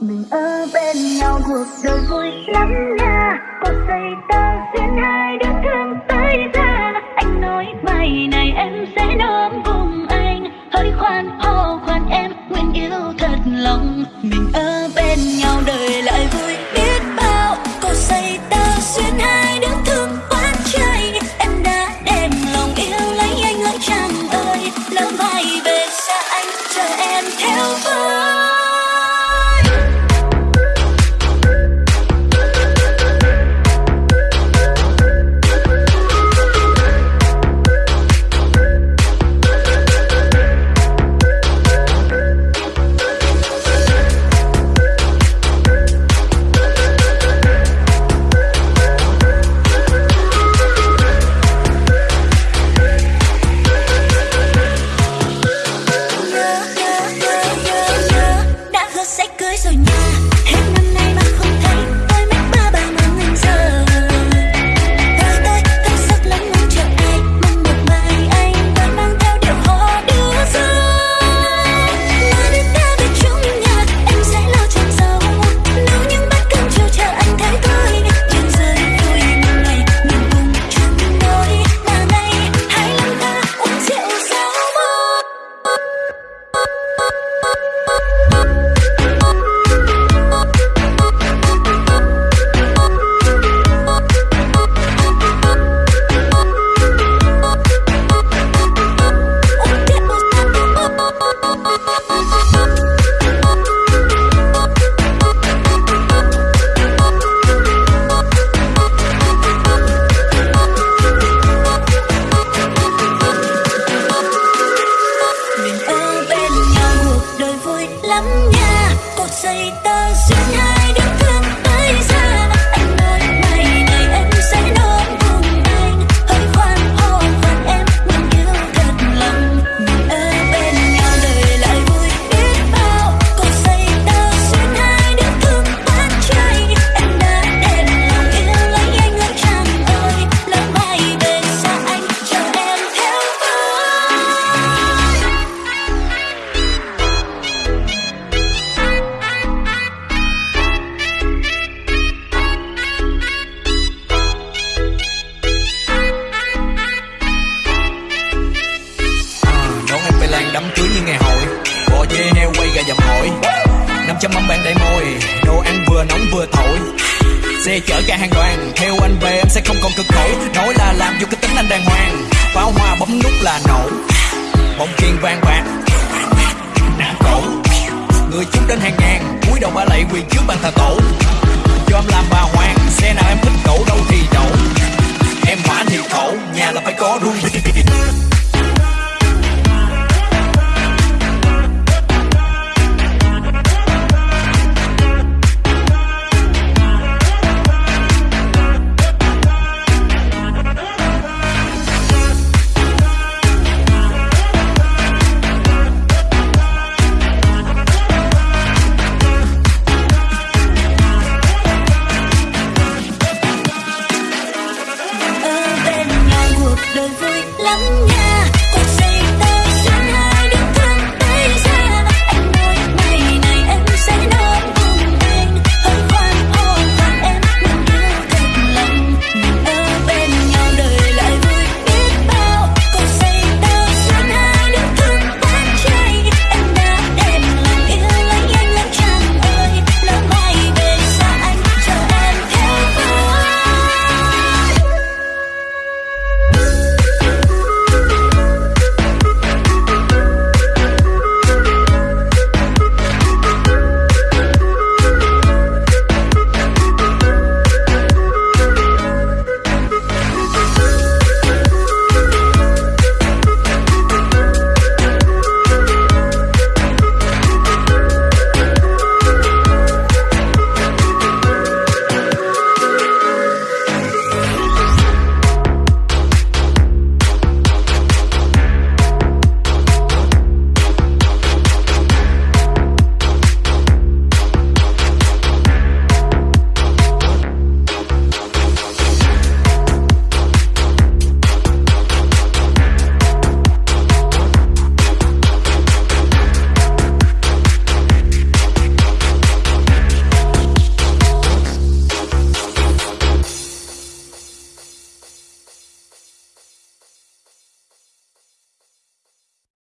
mình ở bên nhau cuộc đời vui lắm nha. Có giây ta duyên hai. lắm nha. Cột dây ta duyên hai đứa thương tới ra bóng bạn đầy môi. Đồ ăn vừa nóng vừa thổi. Xe chở cả hàng đoàn, Theo anh về em sẽ không còn cực khổ. Nói là làm dù cái tính anh đàng hoàng. Pháo hoa bấm nút là nổ. Bóng kiên vang bạc. Nam cổ. Người chúng đến hàng ngàn. Cúi đầu ba lạy quỳ trước bàn thờ tổ. Cho em làm bà hoàng, Xe nào em thích cổ đâu.